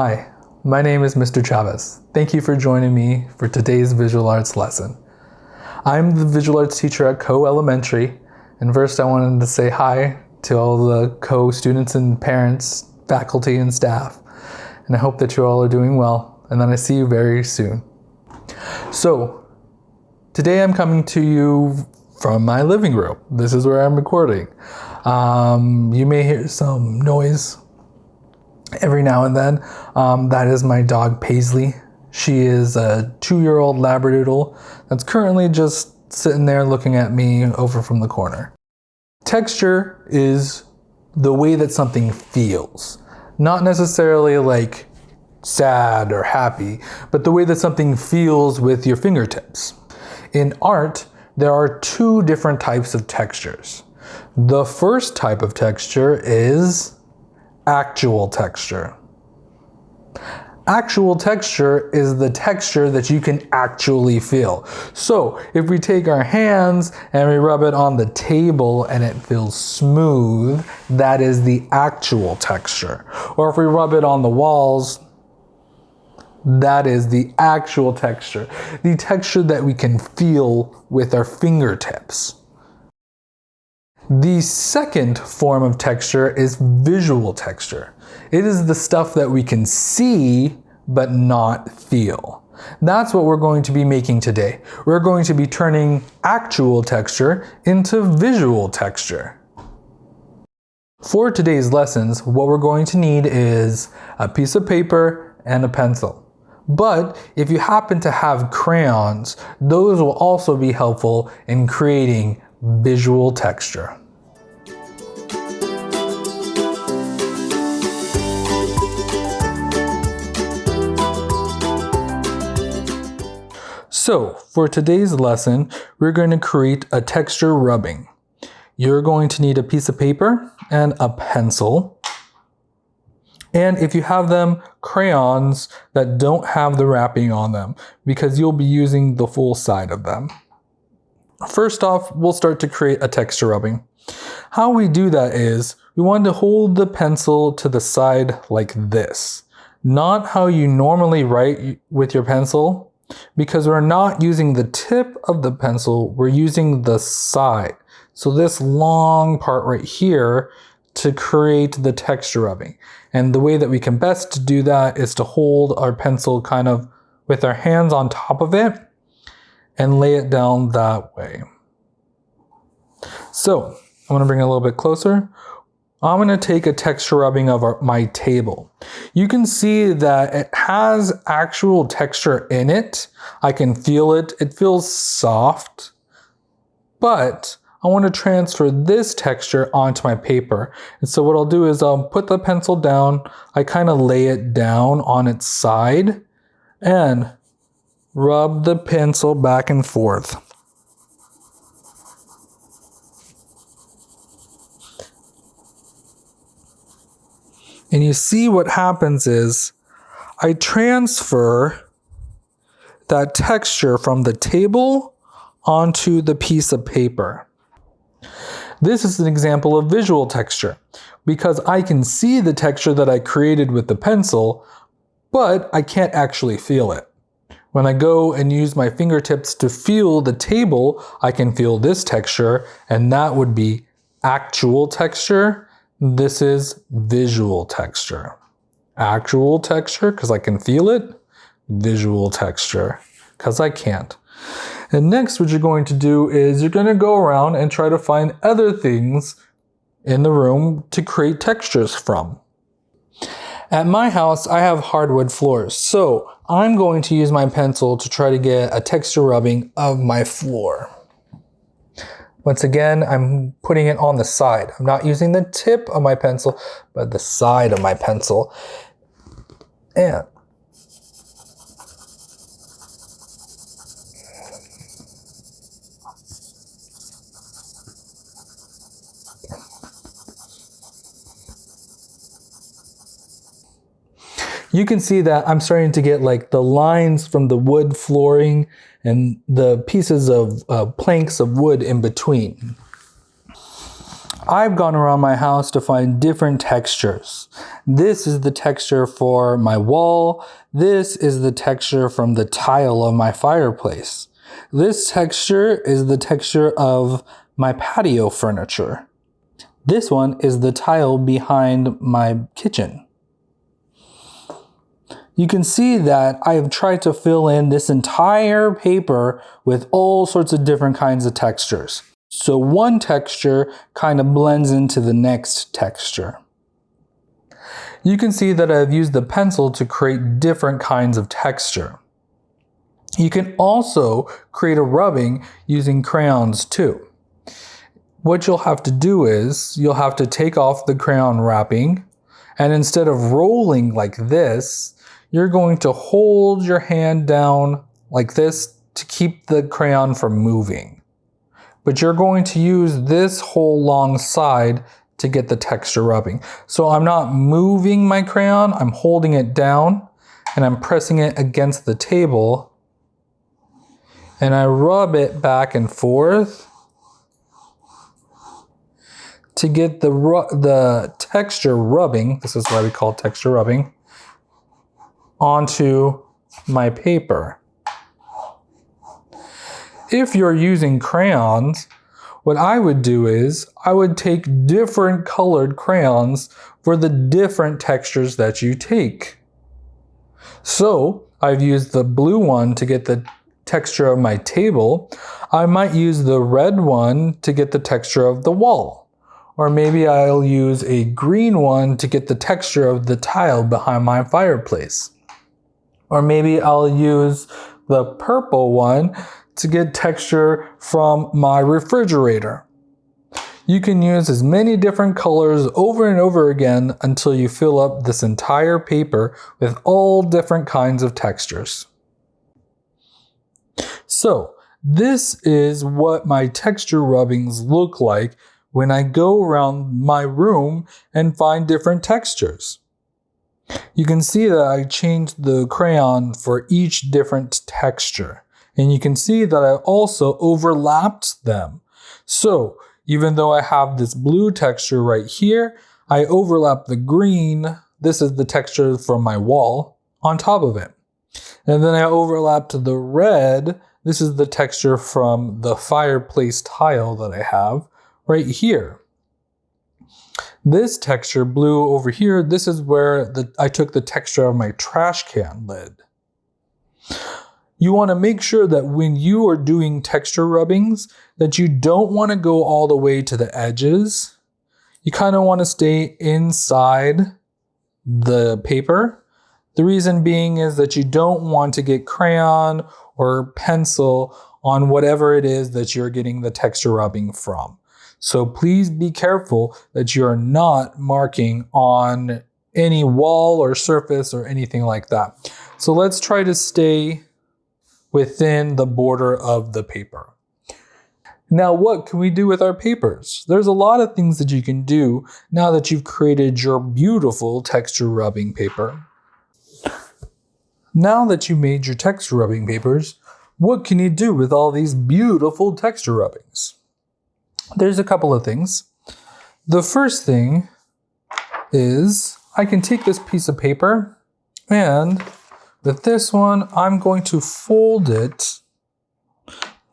Hi, my name is Mr. Chavez. Thank you for joining me for today's visual arts lesson. I'm the visual arts teacher at Co Elementary, and first I wanted to say hi to all the Co students and parents, faculty, and staff. And I hope that you all are doing well, and then I see you very soon. So, today I'm coming to you from my living room. This is where I'm recording. Um, you may hear some noise every now and then. Um, that is my dog Paisley. She is a two-year-old Labradoodle that's currently just sitting there looking at me over from the corner. Texture is the way that something feels, not necessarily like sad or happy, but the way that something feels with your fingertips. In art, there are two different types of textures. The first type of texture is actual texture. Actual texture is the texture that you can actually feel. So if we take our hands and we rub it on the table and it feels smooth, that is the actual texture. Or if we rub it on the walls, that is the actual texture. The texture that we can feel with our fingertips. The second form of texture is visual texture. It is the stuff that we can see but not feel. That's what we're going to be making today. We're going to be turning actual texture into visual texture. For today's lessons, what we're going to need is a piece of paper and a pencil. But if you happen to have crayons, those will also be helpful in creating visual texture. So for today's lesson, we're going to create a texture rubbing. You're going to need a piece of paper and a pencil. And if you have them, crayons that don't have the wrapping on them because you'll be using the full side of them. First off, we'll start to create a texture rubbing. How we do that is we want to hold the pencil to the side like this. Not how you normally write with your pencil, because we're not using the tip of the pencil, we're using the side. So this long part right here to create the texture rubbing. And the way that we can best do that is to hold our pencil kind of with our hands on top of it and lay it down that way. So I'm gonna bring it a little bit closer. I'm going to take a texture rubbing of our, my table. You can see that it has actual texture in it. I can feel it. It feels soft, but I want to transfer this texture onto my paper. And so what I'll do is I'll put the pencil down. I kind of lay it down on its side and rub the pencil back and forth. And you see what happens is I transfer that texture from the table onto the piece of paper. This is an example of visual texture because I can see the texture that I created with the pencil, but I can't actually feel it. When I go and use my fingertips to feel the table, I can feel this texture and that would be actual texture this is visual texture. Actual texture, because I can feel it. Visual texture, because I can't. And next, what you're going to do is you're going to go around and try to find other things in the room to create textures from. At my house, I have hardwood floors, so I'm going to use my pencil to try to get a texture rubbing of my floor. Once again, I'm putting it on the side. I'm not using the tip of my pencil, but the side of my pencil. And you can see that I'm starting to get like the lines from the wood flooring and the pieces of uh, planks of wood in between. I've gone around my house to find different textures. This is the texture for my wall. This is the texture from the tile of my fireplace. This texture is the texture of my patio furniture. This one is the tile behind my kitchen. You can see that I have tried to fill in this entire paper with all sorts of different kinds of textures. So one texture kind of blends into the next texture. You can see that I've used the pencil to create different kinds of texture. You can also create a rubbing using crayons too. What you'll have to do is you'll have to take off the crayon wrapping and instead of rolling like this, you're going to hold your hand down like this to keep the crayon from moving. But you're going to use this whole long side to get the texture rubbing. So I'm not moving my crayon, I'm holding it down and I'm pressing it against the table. And I rub it back and forth to get the, the texture rubbing, this is why we call texture rubbing, onto my paper. If you're using crayons, what I would do is I would take different colored crayons for the different textures that you take. So I've used the blue one to get the texture of my table. I might use the red one to get the texture of the wall. Or maybe I'll use a green one to get the texture of the tile behind my fireplace. Or maybe I'll use the purple one to get texture from my refrigerator. You can use as many different colors over and over again until you fill up this entire paper with all different kinds of textures. So this is what my texture rubbings look like when I go around my room and find different textures. You can see that I changed the crayon for each different texture. And you can see that I also overlapped them. So even though I have this blue texture right here, I overlap the green, this is the texture from my wall, on top of it. And then I overlapped the red, this is the texture from the fireplace tile that I have right here. This texture, blue over here, this is where the, I took the texture of my trash can lid. You want to make sure that when you are doing texture rubbings that you don't want to go all the way to the edges. You kind of want to stay inside the paper. The reason being is that you don't want to get crayon or pencil on whatever it is that you're getting the texture rubbing from. So please be careful that you're not marking on any wall or surface or anything like that. So let's try to stay within the border of the paper. Now, what can we do with our papers? There's a lot of things that you can do now that you've created your beautiful texture rubbing paper. Now that you made your texture rubbing papers, what can you do with all these beautiful texture rubbings? There's a couple of things. The first thing is I can take this piece of paper and with this one, I'm going to fold it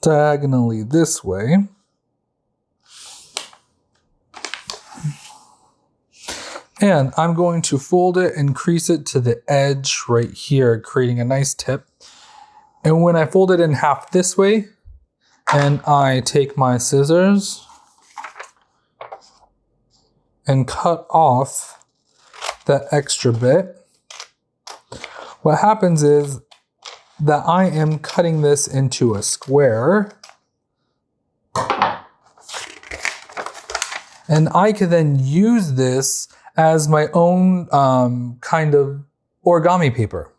diagonally this way. And I'm going to fold it and crease it to the edge right here, creating a nice tip. And when I fold it in half this way, and I take my scissors and cut off that extra bit, what happens is that I am cutting this into a square. And I can then use this as my own um, kind of origami paper.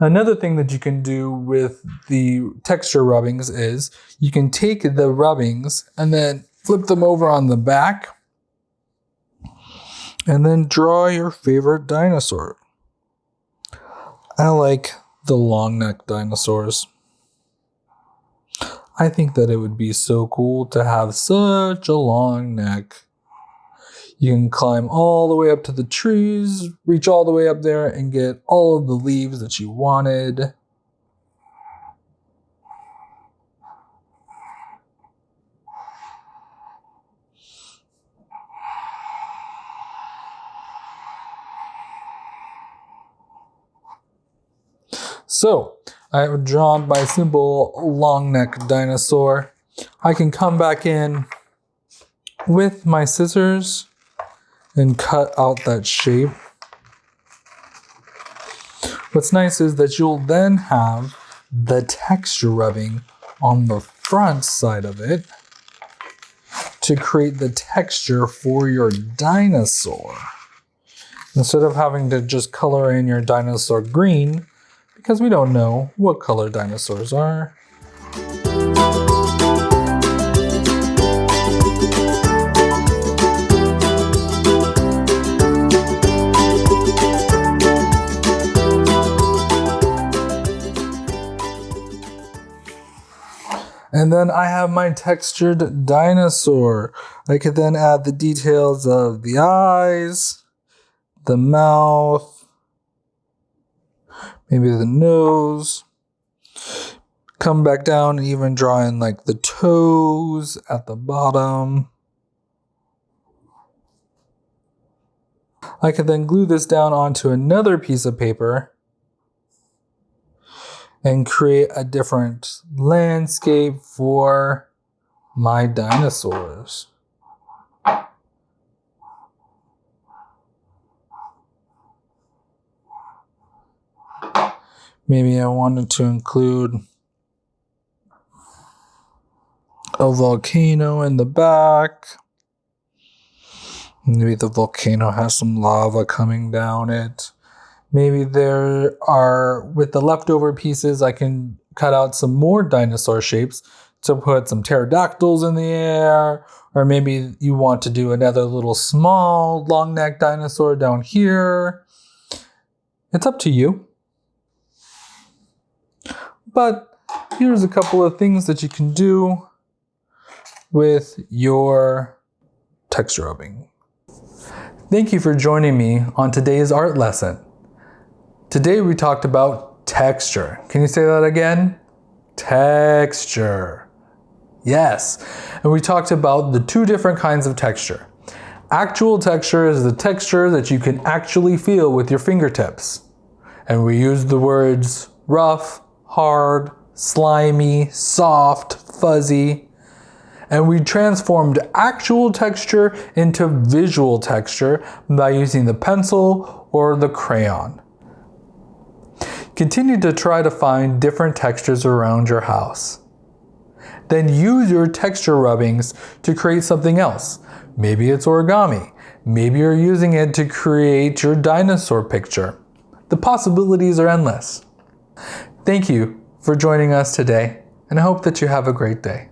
Another thing that you can do with the texture rubbings is you can take the rubbings and then flip them over on the back and then draw your favorite dinosaur. I like the long neck dinosaurs. I think that it would be so cool to have such a long neck. You can climb all the way up to the trees, reach all the way up there, and get all of the leaves that you wanted. So, I have drawn my simple long neck dinosaur. I can come back in with my scissors and cut out that shape. What's nice is that you'll then have the texture rubbing on the front side of it to create the texture for your dinosaur. Instead of having to just color in your dinosaur green, because we don't know what color dinosaurs are. And then I have my textured dinosaur. I could then add the details of the eyes, the mouth, maybe the nose. Come back down and even draw in like the toes at the bottom. I could then glue this down onto another piece of paper and create a different landscape for my dinosaurs. Maybe I wanted to include a volcano in the back. Maybe the volcano has some lava coming down it. Maybe there are, with the leftover pieces, I can cut out some more dinosaur shapes to put some pterodactyls in the air. Or maybe you want to do another little small long neck dinosaur down here. It's up to you. But here's a couple of things that you can do with your texture rubbing. Thank you for joining me on today's art lesson. Today we talked about texture. Can you say that again? Texture. Yes. And we talked about the two different kinds of texture. Actual texture is the texture that you can actually feel with your fingertips. And we used the words rough, hard, slimy, soft, fuzzy. And we transformed actual texture into visual texture by using the pencil or the crayon. Continue to try to find different textures around your house. Then use your texture rubbings to create something else. Maybe it's origami. Maybe you're using it to create your dinosaur picture. The possibilities are endless. Thank you for joining us today, and I hope that you have a great day.